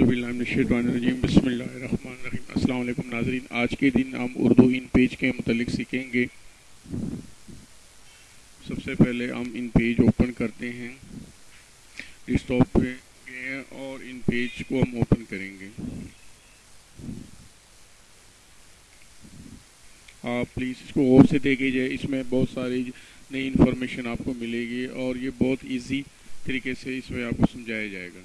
الرجیم، بسم اللہ الرحمن الرحیم۔ السلام علیکم ناظرین، آج کے دن ہم اردو ان پیج کے متعلق سیکھیں گے۔ سب سے پہلے ہم ان پیج اوپن کرتے ہیں ڈیسکٹاپ پہ گئے ہیں اور ان پیج کو ہم اوپن کریں گے۔ آپ پلیز اس کو غور سے دیکھے جائے، اس میں بہت ساری نئی انفارمیشن آپ کو ملے گی اور یہ بہت ایزی طریقے سے اس میں آپ کو سمجھایا جائے گا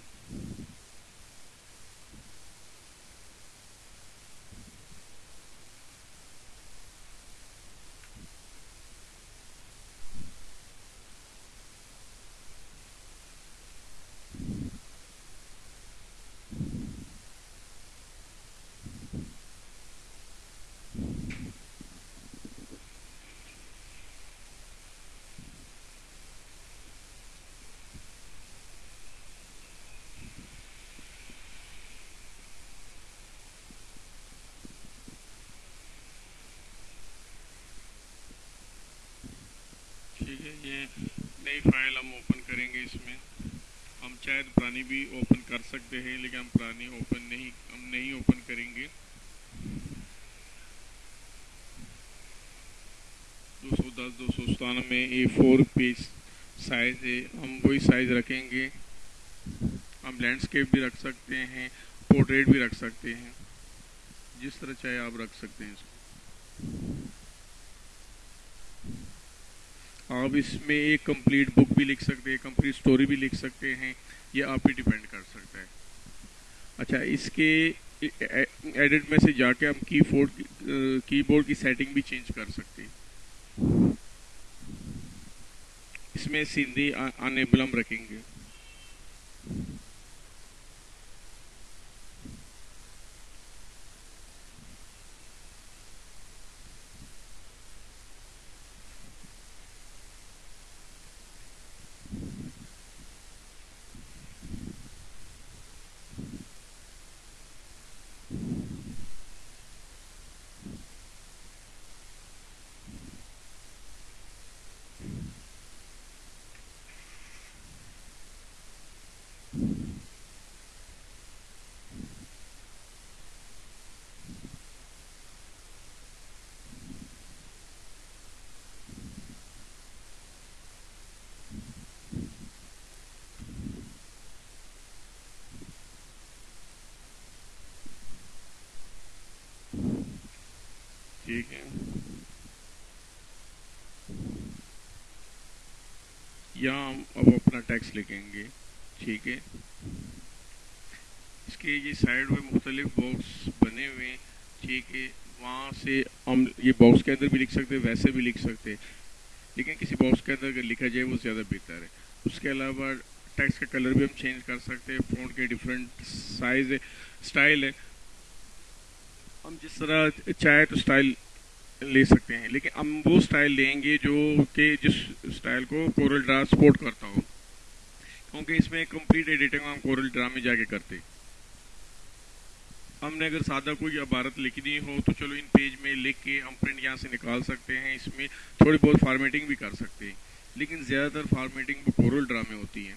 ٹھیک ہے یہ نئی فائل ہم اوپن کریں گے اس میں۔ ہم چاہے پرانی بھی اوپن کر سکتے ہیں، لیکن ہم پرانی اوپن نہیں، ہم نہیں اوپن کریں گے۔ دو سو دس، دو سو ستانوے میں اے فور پیج سائز ہے۔ ہم وہی سائز رکھیں گے۔ ہم لینڈسکیپ بھی رکھ سکتے ہیں پورٹریٹ بھی رکھ سکتے ہیں۔ جس طرح چاہے آپ رکھ سکتے ہیں اس کو۔ آپ اس میں ایک کمپلیٹ بک بھی لکھ سکتے ہیں کمپلیٹ سٹوری بھی لکھ سکتے ہیں، یہ آپ پہ ڈیپینڈ کر سکتا ہے۔ اچھا اس کے ایڈٹ میں سے جا کے ہم کی فورڈ کی بورڈ کی سیٹنگ بھی چینج کر سکتے ہیں۔ اس میں سندھی انیبلم رکھیں گے۔ ٹھیک ہے ہم اب اپنا ٹیکس لکھیں گے، ٹھیک ہے؟ اس کے یہ سائڈ میں مختلف باکس بنے ہوئے ہیں، ٹھیک ہے؟ وہاں سے ہم یہ باکس کے اندر بھی لکھ سکتے ویسے بھی لکھ سکتے لیکن کسی باکس کے اندر اگر لکھا جائے وہ زیادہ بہتر ہے۔ اس کے علاوہ ٹیکس کا کلر بھی ہم چینج کر سکتے ہیں، فونٹ کے ڈفرینٹ سائز ہے اسٹائل ہے۔ ہم جس طرح چاہے تو اسٹائل لے سکتے ہیں۔ لیکن ہم وہ اسٹائل لیں گے جو کہ جس اسٹائل کو کورل ڈرا سپورٹ کرتا ہو۔ کیونکہ اس میں کمپلیٹ ایڈیٹنگ ہم کورل ڈرا میں جا کے کرتے۔ ہم نے اگر سادہ کوئی عبارت لکھنی ہو تو چلو ان پیج میں لکھ کے ہم پرنٹ یہاں سے نکال سکتے ہیں۔ اس میں تھوڑی بہت فارمیٹنگ بھی کر سکتے ہیں۔ لیکن زیادہ تر فارمیٹنگ وہ کورل ڈرا میں ہوتی ہے۔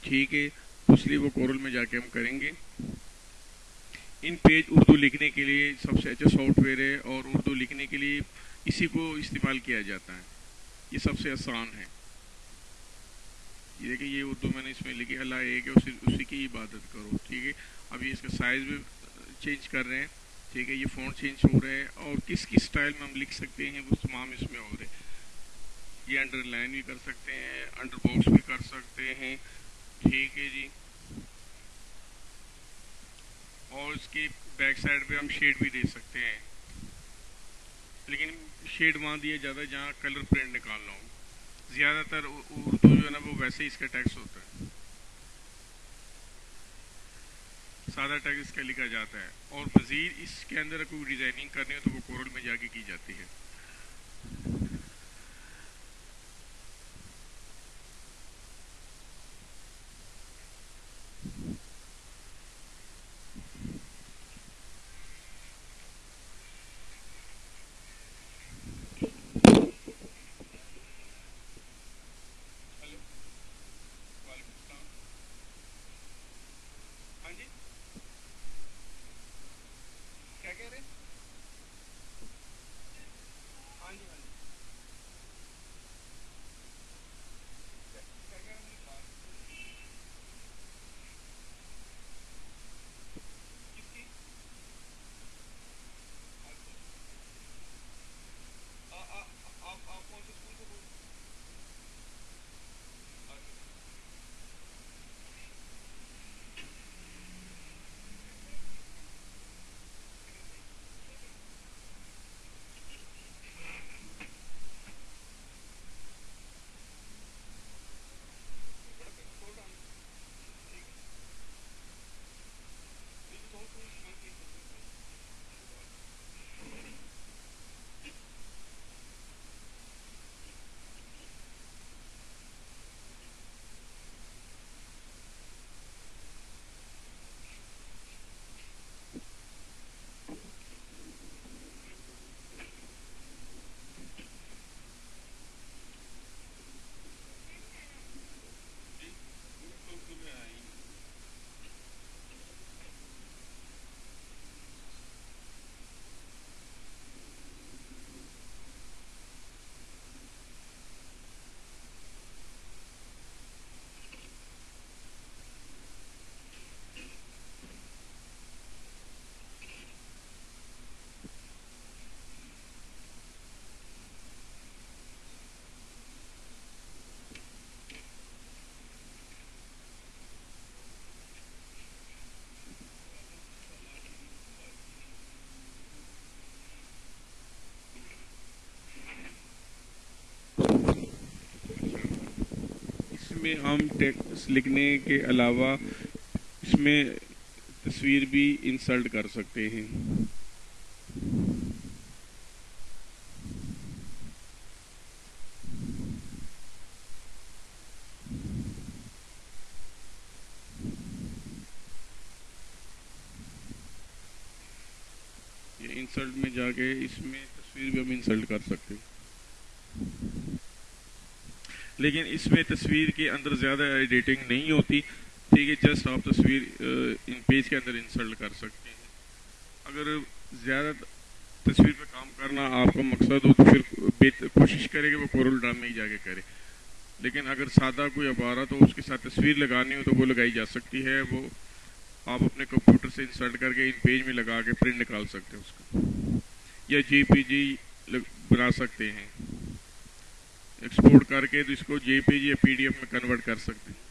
ٹھیک ہے، اس لیے وہ کورل میں جا کے ہم کریں گے۔ ان پیج اردو لکھنے کے لیے سب سے اچھا سافٹ ویئر ہے اور اردو لکھنے کے لیے اسی کو استعمال کیا جاتا ہے۔ یہ سب سے آسان ہے۔ یہ دیکھیں، یہ اردو میں نے اس میں لکھی، اللہ ایک ہے، اسی اسی کی عبادت کرو، ٹھیک ہے؟ ابھی اس کا سائز بھی چینج کر رہے ہیں، ٹھیک ہے؟ یہ فون چینج ہو رہا ہے اور کس کس اسٹائل میں ہم لکھ سکتے ہیں، وہ تمام اس میں ہو رہے یہ انڈر لائن بھی کر سکتے ہیں انڈر باکس بھی کر سکتے ہیں، ٹھیک ہے جی؟ اور اس کی بیک سائڈ پہ ہم شیڈ بھی دے سکتے ہیں۔ لیکن شیڈ وہاں دیا جاتا ہے جہاں کلر پرنٹ نکالنا ہو زیادہ تر اردو جو ہے نا وہ ویسے ہی اس کا ٹیکس ہوتا ہے سادہ ٹیکس اس کا لکھا جاتا ہے۔ اور مزید اس کے اندر کوئی ڈیزائننگ کرنی ہو تو وہ کورل میں جا کے کی جاتی ہے۔ میں ہم ٹیکس لکھنے کے علاوہ اس میں تصویر بھی انسلٹ کر سکتے ہیں۔ انسلٹ میں جا کے اس میں تصویر بھی ہم انسلٹ کر سکتے ہیں۔ لیکن اس میں تصویر کے اندر زیادہ ایڈیٹنگ نہیں ہوتی، ٹھیک ہے جسٹ آپ تصویر ان پیج کے اندر انسلٹ کر سکتے ہیں۔ اگر زیادہ تصویر پہ کام کرنا آپ کا مقصد ہو تو پھر کوشش کرے کہ وہ کورل ڈرام میں ہی جا کے کرے۔ لیکن اگر سادہ کوئی عبارت ہو، اس کے ساتھ تصویر لگانی ہو تو وہ لگائی جا سکتی ہے، وہ آپ اپنے کمپیوٹر سے انسرٹ کر کے ان پیج میں لگا کے پرنٹ نکال سکتے ہیں اس کا۔ یا جی پی جی بنا سکتے ہیں۔ ایکسپورٹ کر کے تو اس کو جے پی جی یا پی ڈی ایف میں کنورٹ کر سکتے ہیں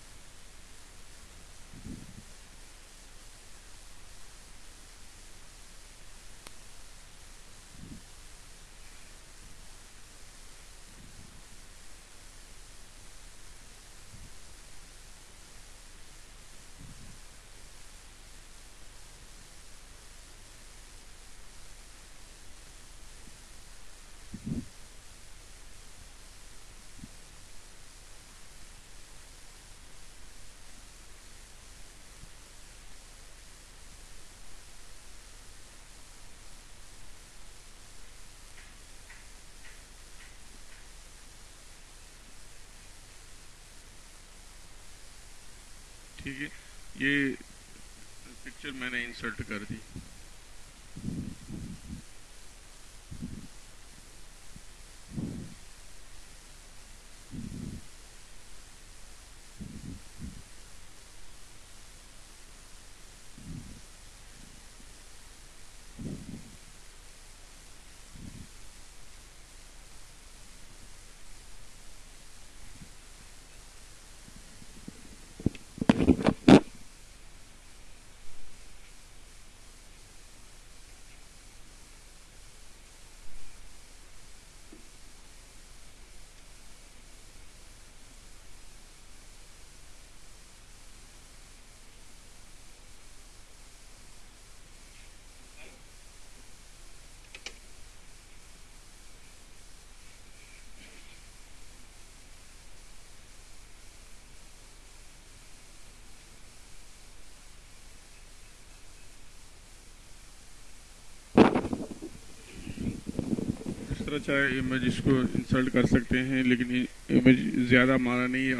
ٹھیک ہے یہ پکچر میں نے انسرٹ کر دی۔ طرح چاہے امیج اس کو انسلٹ کر سکتے ہیں، لیکن امیج زیادہ مانا نہیں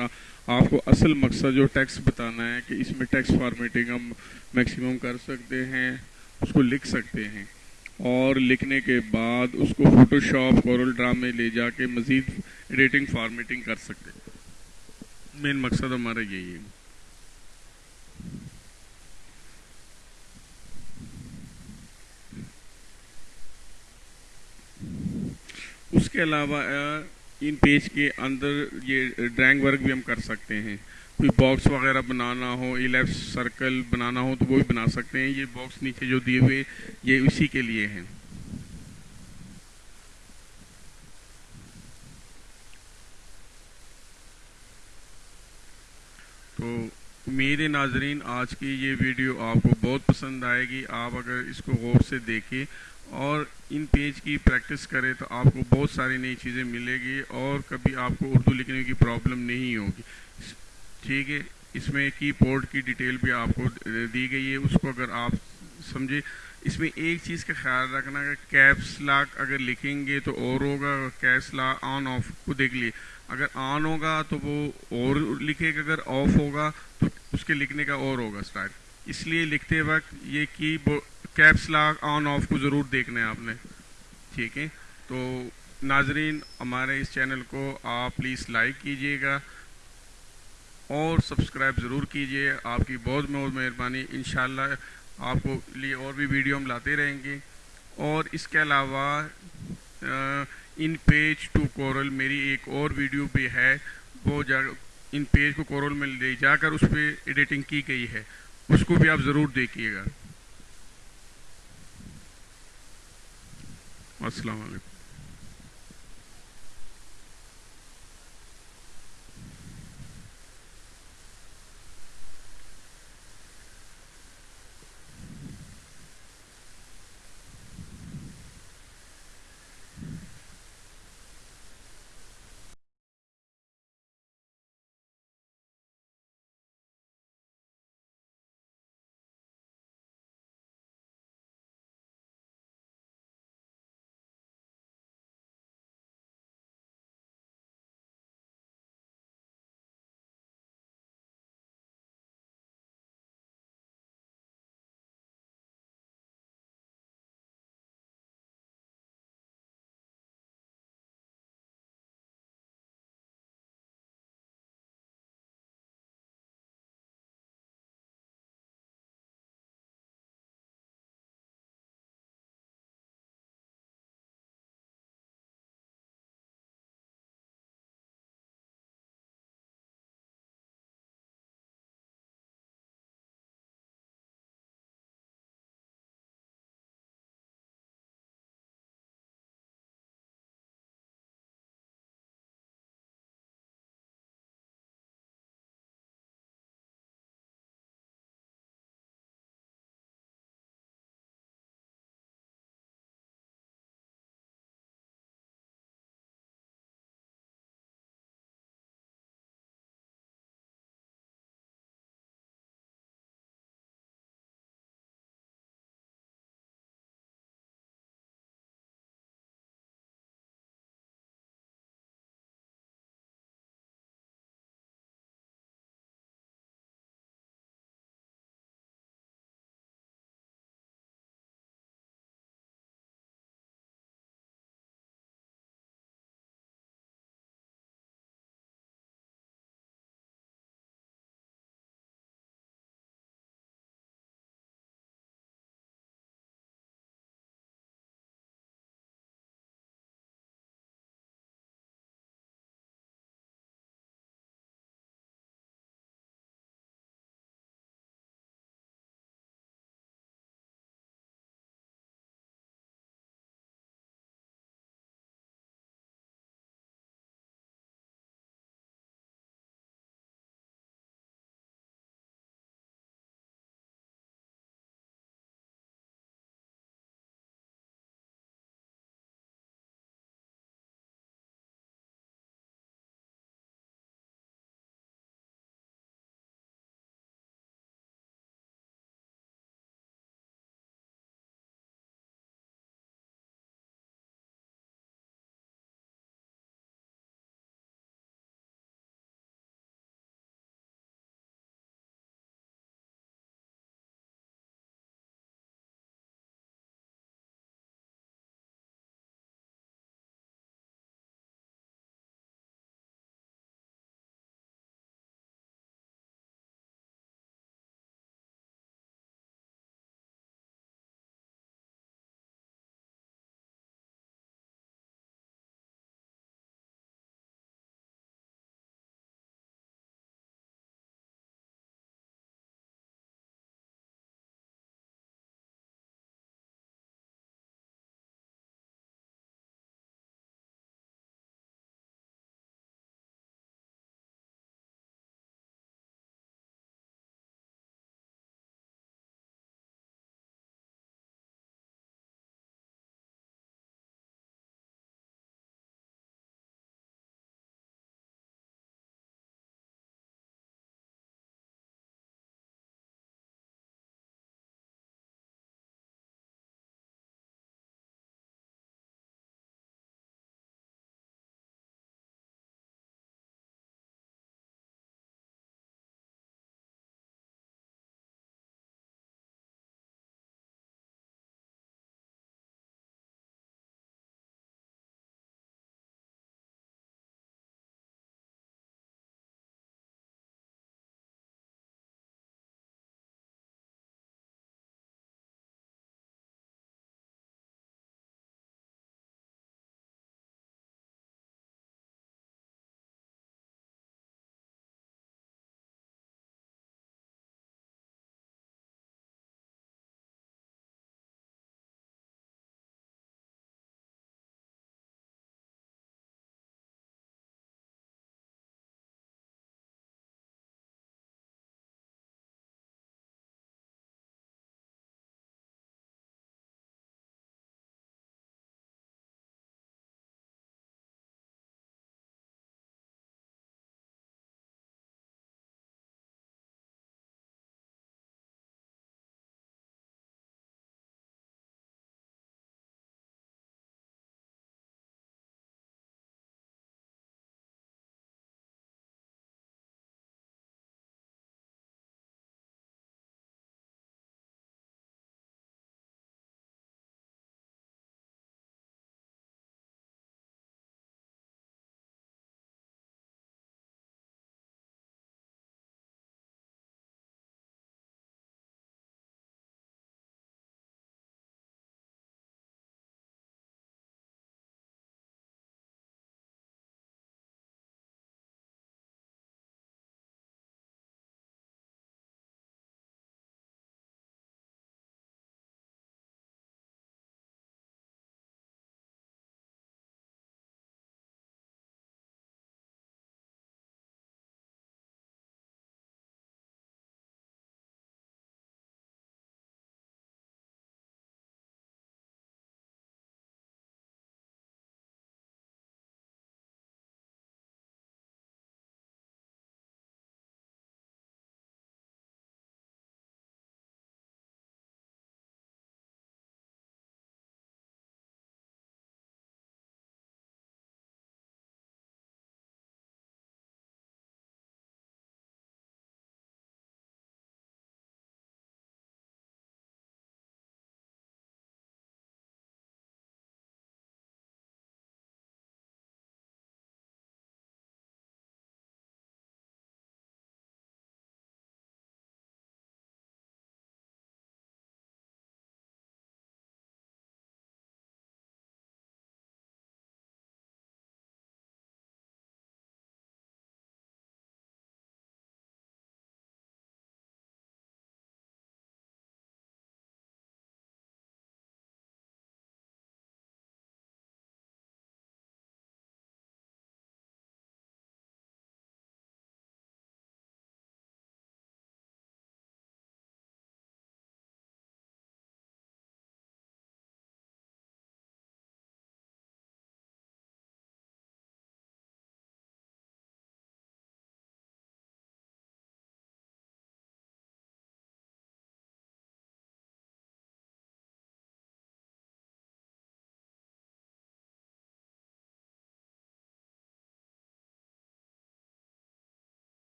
آپ کو اصل مقصد جو ٹیکس بتانا ہے کہ اس میں ٹیکس فارمیٹنگ ہم میکسیمم کر سکتے ہیں، اس کو لکھ سکتے ہیں۔ اور لکھنے کے بعد اس کو فوٹو شاپ کورل ڈرام میں لے جا کے مزید ایڈیٹنگ فارمیٹنگ کر سکتے ہیں۔ مین مقصد ہمارا یہی ہے۔ اس کے علاوہ ان پیج کے اندر یہ ڈرائنگ ورک بھی ہم کر سکتے ہیں۔ کوئی باکس وغیرہ بنانا ہو لیفٹ سرکل بنانا ہو تو وہ بھی بنا سکتے ہیں۔ یہ باکس نیچے جو دیے ہوئے، یہ اسی کے لیے ہیں۔ تو میرے ناظرین، آج کی یہ ویڈیو آپ کو بہت پسند آئے گی۔ آپ اگر اس کو غور سے دیکھیں اور ان پیج کی پریکٹس کرے تو آپ کو بہت ساری نئی چیزیں ملے گی اور کبھی آپ کو اردو لکھنے کی پرابلم نہیں ہوگی۔ ٹھیک ہے، اس میں کی بورڈ کی ڈیٹیل بھی آپ کو دی گئی ہے، اس کو اگر آپ سمجھے اس میں ایک چیز کا خیال رکھنا کہ کیپس لاک اگر لکھیں گے تو اور ہوگا کیپس لا آن آف کو دیکھ لیے۔ اگر آن ہوگا تو وہ اور لکھے گا، اگر آف ہوگا تو اس کے لکھنے کا اور ہوگا اسٹائل اس لیے لکھتے وقت یہ کی کیپس لاک آن آف کو ضرور دیکھنا ہے آپ نے۔ ٹھیک ہے؟ تو ناظرین، ہمارے اس چینل کو آپ پلیز لائک کیجیے گا اور سبسکرائب ضرور کیجیے۔ آپ کی بہت بہت مہربانی۔ انشاءاللہ آپ کو لیے اور بھی ویڈیو ہم لاتے رہیں گے۔ اور اس کے علاوہ ان پیج ٹو کورل میری ایک اور ویڈیو بھی ہے۔ وہ جا، ان پیج کو کورل میں لے جا کر اس پہ ایڈیٹنگ کی گئی ہے۔ اس کو بھی آپ ضرور دیکھیے گا۔ السلام علیکم۔